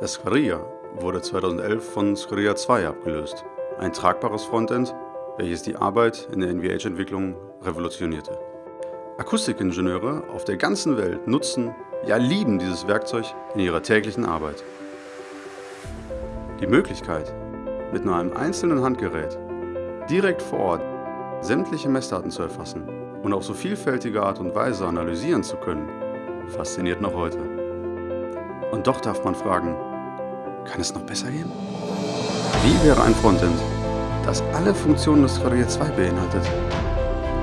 Das Squarilla wurde 2011 von Squarilla 2 abgelöst, ein tragbares Frontend, welches die Arbeit in der NVH-Entwicklung revolutionierte. Akustikingenieure auf der ganzen Welt nutzen, ja lieben dieses Werkzeug in ihrer täglichen Arbeit. Die Möglichkeit, mit nur einem einzelnen Handgerät direkt vor Ort sämtliche Messdaten zu erfassen und auf so vielfältige Art und Weise analysieren zu können, fasziniert noch heute. Und doch darf man fragen, kann es noch besser gehen? Wie wäre ein Frontend, das alle Funktionen des Fourier 2 beinhaltet?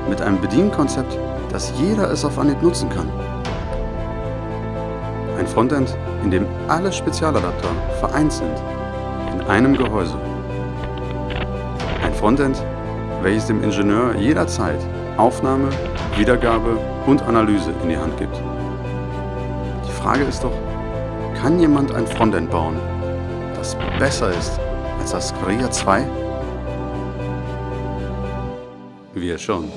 Mit einem Bedienkonzept, das jeder es auf Anhieb nutzen kann. Ein Frontend, in dem alle Spezialadapter vereint sind, in einem Gehäuse. Ein Frontend, welches dem Ingenieur jederzeit Aufnahme, Wiedergabe und Analyse in die Hand gibt. Die Frage ist doch, kann jemand ein Frontend bauen, das besser ist als das Korea 2? Wir schon.